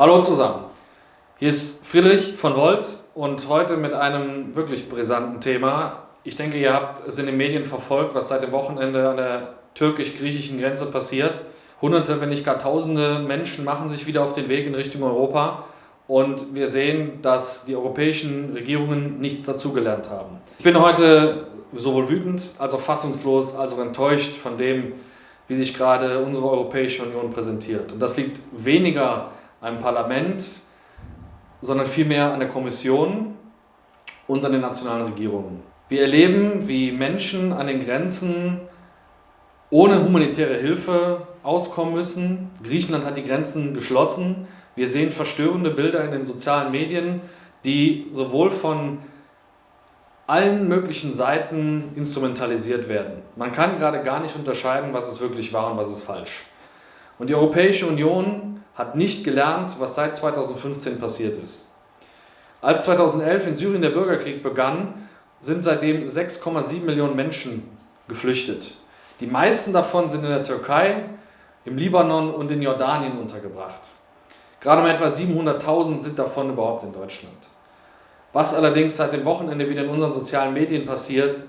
Hallo zusammen, hier ist Friedrich von Volt und heute mit einem wirklich brisanten Thema. Ich denke, ihr habt es in den Medien verfolgt, was seit dem Wochenende an der türkisch-griechischen Grenze passiert. Hunderte, wenn nicht gar tausende Menschen machen sich wieder auf den Weg in Richtung Europa und wir sehen, dass die europäischen Regierungen nichts dazugelernt haben. Ich bin heute sowohl wütend als auch fassungslos, als auch enttäuscht von dem, wie sich gerade unsere Europäische Union präsentiert. Und das liegt weniger am Parlament, sondern vielmehr an der Kommission und an den nationalen Regierungen. Wir erleben, wie Menschen an den Grenzen ohne humanitäre Hilfe auskommen müssen. Griechenland hat die Grenzen geschlossen. Wir sehen verstörende Bilder in den sozialen Medien, die sowohl von allen möglichen Seiten instrumentalisiert werden. Man kann gerade gar nicht unterscheiden, was ist wirklich wahr und was ist falsch. Und die Europäische Union hat nicht gelernt, was seit 2015 passiert ist. Als 2011 in Syrien der Bürgerkrieg begann, sind seitdem 6,7 Millionen Menschen geflüchtet. Die meisten davon sind in der Türkei, im Libanon und in Jordanien untergebracht. Gerade mal etwa 700.000 sind davon überhaupt in Deutschland. Was allerdings seit dem Wochenende wieder in unseren sozialen Medien passiert,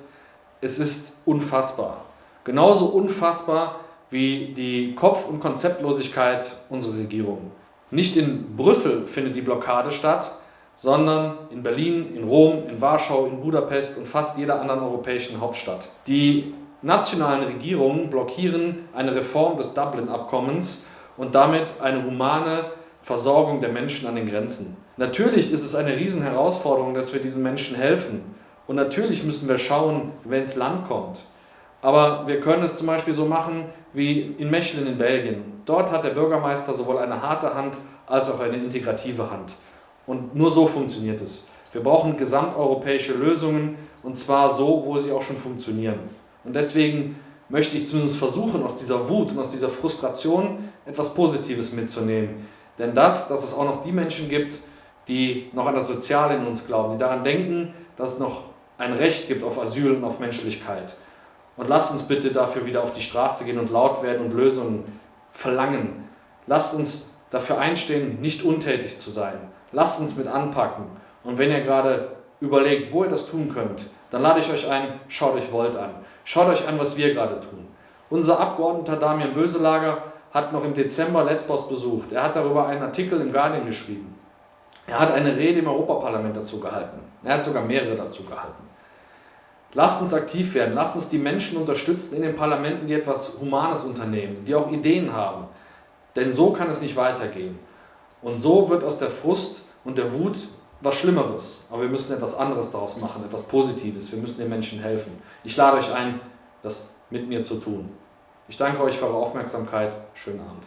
es ist unfassbar. Genauso unfassbar wie die Kopf- und Konzeptlosigkeit unserer Regierung. Nicht in Brüssel findet die Blockade statt, sondern in Berlin, in Rom, in Warschau, in Budapest und fast jeder anderen europäischen Hauptstadt. Die nationalen Regierungen blockieren eine Reform des Dublin-Abkommens und damit eine humane Versorgung der Menschen an den Grenzen. Natürlich ist es eine Riesenherausforderung, dass wir diesen Menschen helfen. Und natürlich müssen wir schauen, wenn es Land kommt. Aber wir können es zum Beispiel so machen wie in Mechelen in Belgien. Dort hat der Bürgermeister sowohl eine harte Hand als auch eine integrative Hand. Und nur so funktioniert es. Wir brauchen gesamteuropäische Lösungen und zwar so, wo sie auch schon funktionieren. Und deswegen möchte ich zumindest versuchen, aus dieser Wut und aus dieser Frustration etwas Positives mitzunehmen. Denn das, dass es auch noch die Menschen gibt, die noch an das Soziale in uns glauben, die daran denken, dass es noch ein Recht gibt auf Asyl und auf Menschlichkeit. Und lasst uns bitte dafür wieder auf die Straße gehen und laut werden und Lösungen verlangen. Lasst uns dafür einstehen, nicht untätig zu sein. Lasst uns mit anpacken. Und wenn ihr gerade überlegt, wo ihr das tun könnt, dann lade ich euch ein, schaut euch Volt an. Schaut euch an, was wir gerade tun. Unser Abgeordneter Damian Böselager hat noch im Dezember Lesbos besucht. Er hat darüber einen Artikel im Guardian geschrieben. Er hat eine Rede im Europaparlament dazu gehalten. Er hat sogar mehrere dazu gehalten. Lasst uns aktiv werden, lasst uns die Menschen unterstützen in den Parlamenten, die etwas Humanes unternehmen, die auch Ideen haben. Denn so kann es nicht weitergehen. Und so wird aus der Frust und der Wut was Schlimmeres. Aber wir müssen etwas anderes daraus machen, etwas Positives. Wir müssen den Menschen helfen. Ich lade euch ein, das mit mir zu tun. Ich danke euch für eure Aufmerksamkeit. Schönen Abend.